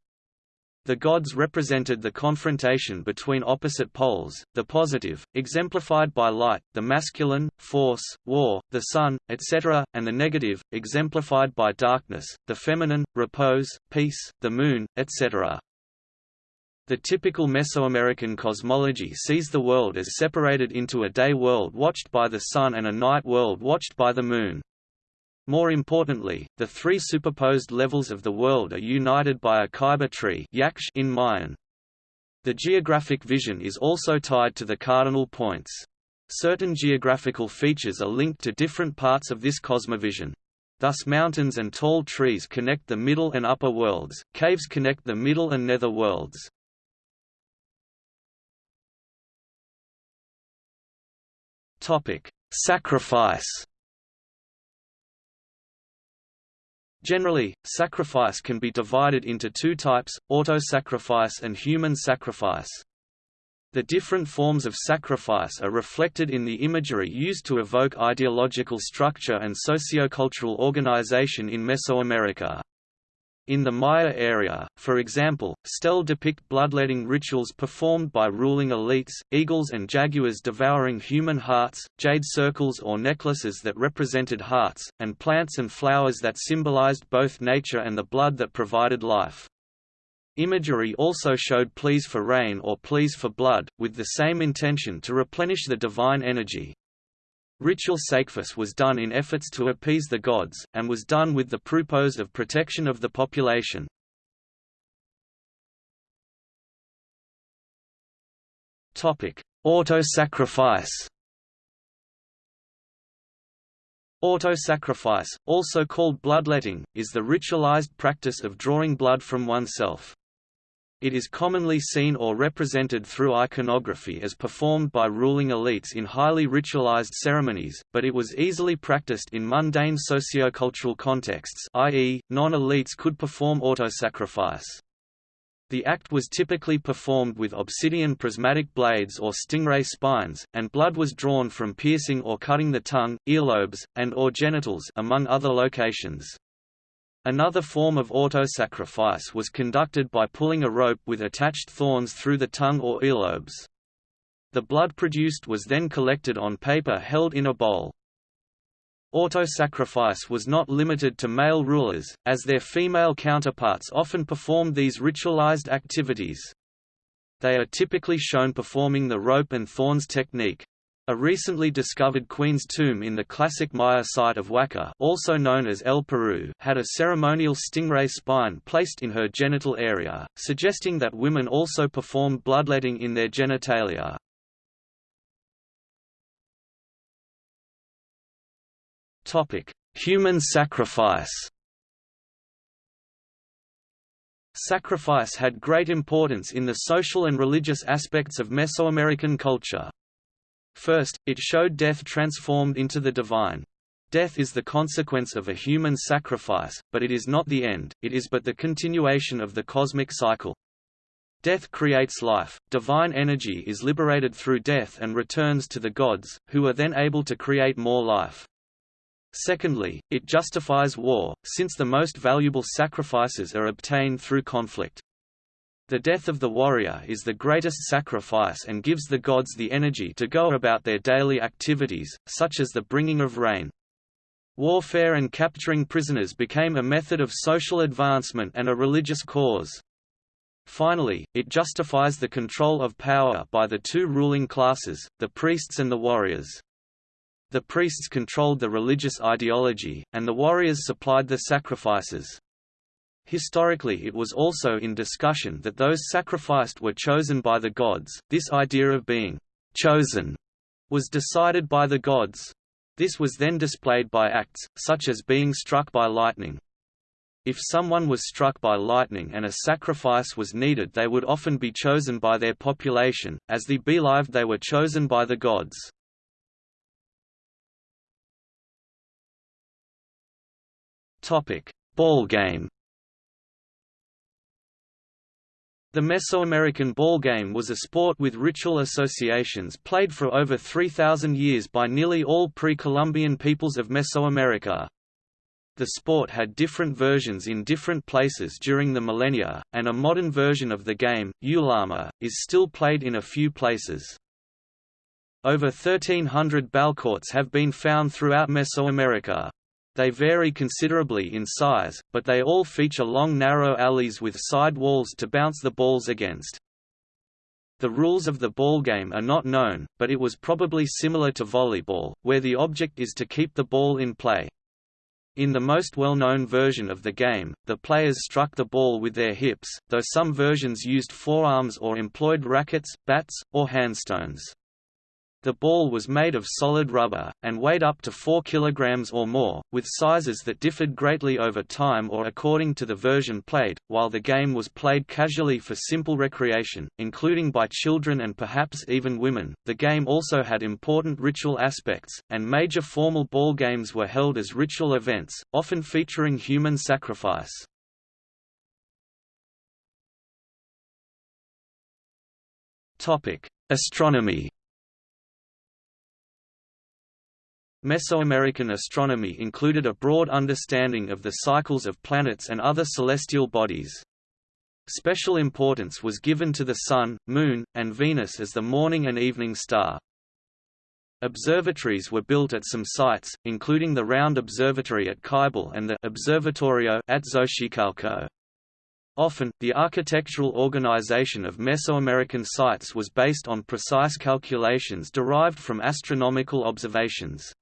The gods represented the confrontation between opposite poles, the positive, exemplified by light, the masculine, force, war, the sun, etc., and the negative, exemplified by darkness, the feminine, repose, peace, the moon, etc. The typical Mesoamerican cosmology sees the world as separated into a day world watched by the sun and a night world watched by the moon. More importantly, the three superposed levels of the world are united by a ceiba tree in Mayan. The geographic vision is also tied to the cardinal points. Certain geographical features are linked to different parts of this cosmovision. Thus mountains and tall trees connect the middle and upper worlds, caves connect the middle and nether worlds. Sacrifice Generally, sacrifice can be divided into two types, auto-sacrifice and human sacrifice. The different forms of sacrifice are reflected in the imagery used to evoke ideological structure and sociocultural organization in Mesoamerica. In the Maya area, for example, stele depict bloodletting rituals performed by ruling elites, eagles and jaguars devouring human hearts, jade circles or necklaces that represented hearts, and plants and flowers that symbolized both nature and the blood that provided life. Imagery also showed pleas for rain or pleas for blood, with the same intention to replenish the divine energy. Ritual sacrifice was done in efforts to appease the gods, and was done with the purpose of protection of the population. Auto-sacrifice Auto-sacrifice, also called bloodletting, is the ritualized practice of drawing blood from oneself. It is commonly seen or represented through iconography as performed by ruling elites in highly ritualized ceremonies, but it was easily practiced in mundane sociocultural contexts i.e., non-elites could perform autosacrifice. The act was typically performed with obsidian prismatic blades or stingray spines, and blood was drawn from piercing or cutting the tongue, earlobes, and or genitals among other locations. Another form of auto-sacrifice was conducted by pulling a rope with attached thorns through the tongue or earlobes. The blood produced was then collected on paper held in a bowl. Auto-sacrifice was not limited to male rulers, as their female counterparts often performed these ritualized activities. They are typically shown performing the rope and thorns technique. A recently discovered queen's tomb in the classic Maya site of Waka also known as El Peru had a ceremonial stingray spine placed in her genital area, suggesting that women also performed bloodletting in their genitalia. Human sacrifice Sacrifice had great importance in the social and religious aspects of Mesoamerican culture. First, it showed death transformed into the divine. Death is the consequence of a human sacrifice, but it is not the end, it is but the continuation of the cosmic cycle. Death creates life, divine energy is liberated through death and returns to the gods, who are then able to create more life. Secondly, it justifies war, since the most valuable sacrifices are obtained through conflict. The death of the warrior is the greatest sacrifice and gives the gods the energy to go about their daily activities, such as the bringing of rain. Warfare and capturing prisoners became a method of social advancement and a religious cause. Finally, it justifies the control of power by the two ruling classes, the priests and the warriors. The priests controlled the religious ideology, and the warriors supplied the sacrifices. Historically it was also in discussion that those sacrificed were chosen by the gods, this idea of being «chosen» was decided by the gods. This was then displayed by acts, such as being struck by lightning. If someone was struck by lightning and a sacrifice was needed they would often be chosen by their population, as they believed they were chosen by the gods. Ball game The Mesoamerican ball game was a sport with ritual associations played for over 3,000 years by nearly all pre-Columbian peoples of Mesoamerica. The sport had different versions in different places during the millennia, and a modern version of the game, Ulama, is still played in a few places. Over 1,300 ballcourts have been found throughout Mesoamerica. They vary considerably in size, but they all feature long narrow alleys with side walls to bounce the balls against. The rules of the ball game are not known, but it was probably similar to volleyball, where the object is to keep the ball in play. In the most well-known version of the game, the players struck the ball with their hips, though some versions used forearms or employed rackets, bats, or handstones. The ball was made of solid rubber, and weighed up to 4 kg or more, with sizes that differed greatly over time or according to the version played. While the game was played casually for simple recreation, including by children and perhaps even women, the game also had important ritual aspects, and major formal ball games were held as ritual events, often featuring human sacrifice. Astronomy Mesoamerican astronomy included a broad understanding of the cycles of planets and other celestial bodies. Special importance was given to the Sun, Moon, and Venus as the morning and evening star. Observatories were built at some sites, including the Round Observatory at Ceibal and the Observatorio at Xochicalco. Often, the architectural organization of Mesoamerican sites was based on precise calculations derived from astronomical observations.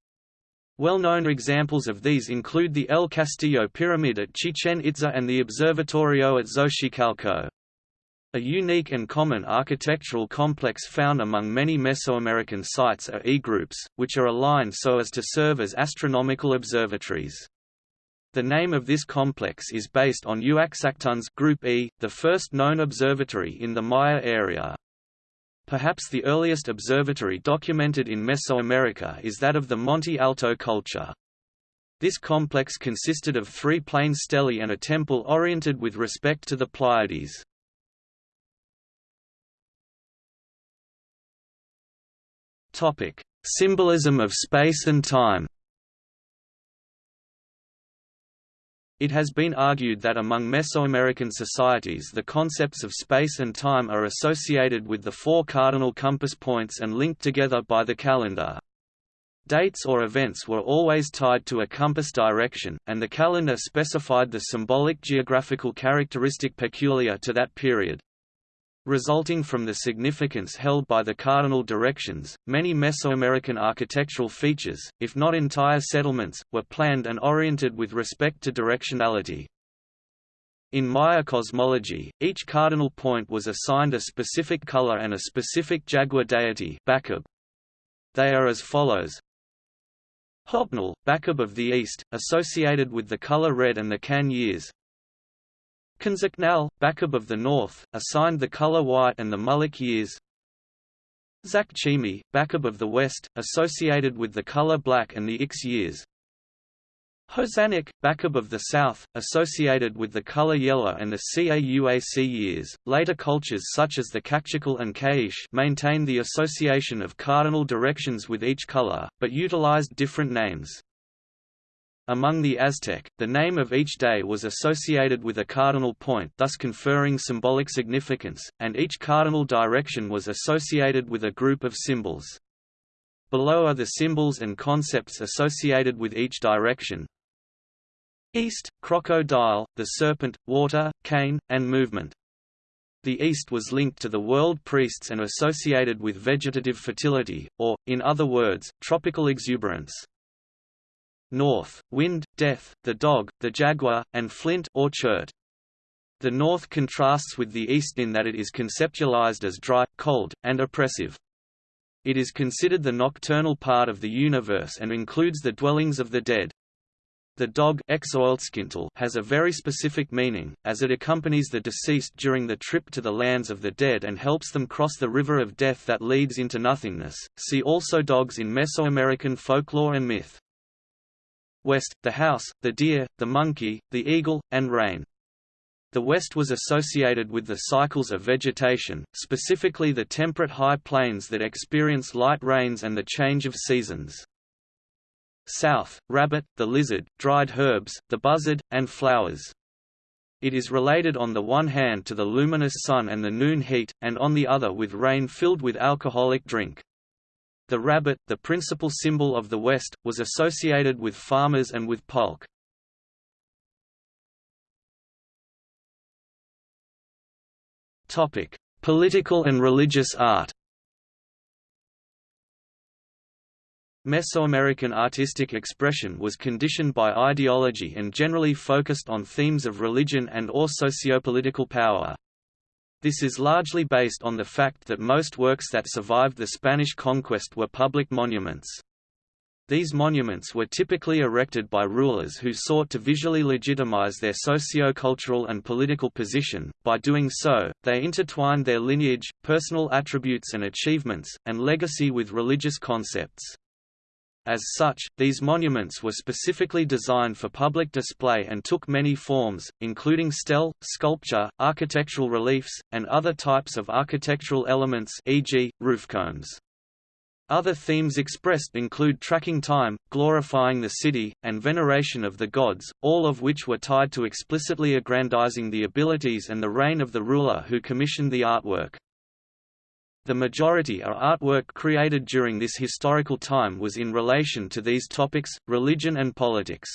Well-known examples of these include the El Castillo Pyramid at Chichen Itza and the Observatorio at Xochicalco. A unique and common architectural complex found among many Mesoamerican sites are E-groups, which are aligned so as to serve as astronomical observatories. The name of this complex is based on Uaxactun's Group E, the first known observatory in the Maya area. Perhaps the earliest observatory documented in Mesoamerica is that of the Monte Alto culture. This complex consisted of three plain stelae and a temple oriented with respect to the Pleiades. Symbolism of space and time It has been argued that among Mesoamerican societies the concepts of space and time are associated with the four cardinal compass points and linked together by the calendar. Dates or events were always tied to a compass direction, and the calendar specified the symbolic geographical characteristic peculiar to that period. Resulting from the significance held by the cardinal directions, many Mesoamerican architectural features, if not entire settlements, were planned and oriented with respect to directionality. In Maya cosmology, each cardinal point was assigned a specific color and a specific jaguar deity They are as follows. Hobnil, Bacab of the East, associated with the color red and the Can years Kanzaknal, Bacab of the North, assigned the color white and the Muluc years. Zakchimi, Bacab of the West, associated with the color black and the Ix years. Hozanek, Bacab of the South, associated with the color yellow and the Cauac years. Later cultures such as the Kaqchikel and K'iche' maintained the association of cardinal directions with each color, but utilized different names. Among the Aztec, the name of each day was associated with a cardinal point thus conferring symbolic significance, and each cardinal direction was associated with a group of symbols. below are the symbols and concepts associated with each direction. East, crocodile, the serpent, water, cane, and movement. The East was linked to the world priests and associated with vegetative fertility, or, in other words, tropical exuberance. North, wind, death, the dog, the jaguar, and flint or chert. The North contrasts with the East in that it is conceptualized as dry, cold, and oppressive. It is considered the nocturnal part of the universe and includes the dwellings of the dead. The dog has a very specific meaning, as it accompanies the deceased during the trip to the lands of the dead and helps them cross the river of death that leads into nothingness. See also dogs in Mesoamerican folklore and myth. West, the house, the deer, the monkey, the eagle, and rain. The West was associated with the cycles of vegetation, specifically the temperate high plains that experience light rains and the change of seasons. South, rabbit, the lizard, dried herbs, the buzzard, and flowers. It is related on the one hand to the luminous sun and the noon heat, and on the other with rain filled with alcoholic drink. The rabbit, the principal symbol of the West, was associated with farmers and with pulque. Political and religious art Mesoamerican artistic expression was conditioned by ideology and generally focused on themes of religion and or sociopolitical power. This is largely based on the fact that most works that survived the Spanish conquest were public monuments. These monuments were typically erected by rulers who sought to visually legitimize their socio-cultural and political position. By doing so, they intertwined their lineage, personal attributes and achievements, and legacy with religious concepts. As such, these monuments were specifically designed for public display and took many forms, including stele, sculpture, architectural reliefs, and other types of architectural elements e.g., roofcombs. Other themes expressed include tracking time, glorifying the city, and veneration of the gods, all of which were tied to explicitly aggrandizing the abilities and the reign of the ruler who commissioned the artwork. The majority of artwork created during this historical time was in relation to these topics, religion and politics.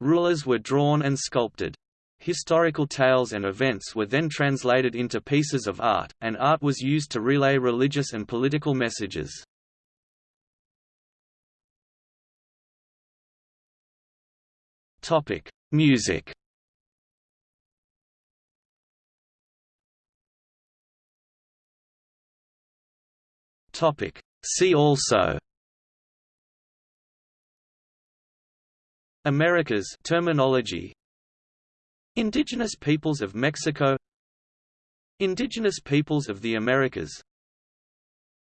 Rulers were drawn and sculpted. Historical tales and events were then translated into pieces of art, and art was used to relay religious and political messages. Music Topic. See also Americas terminology. Indigenous peoples of Mexico. Indigenous peoples of the Americas.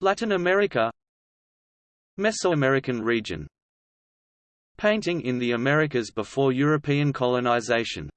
Latin America. Mesoamerican region. Painting in the Americas before European colonization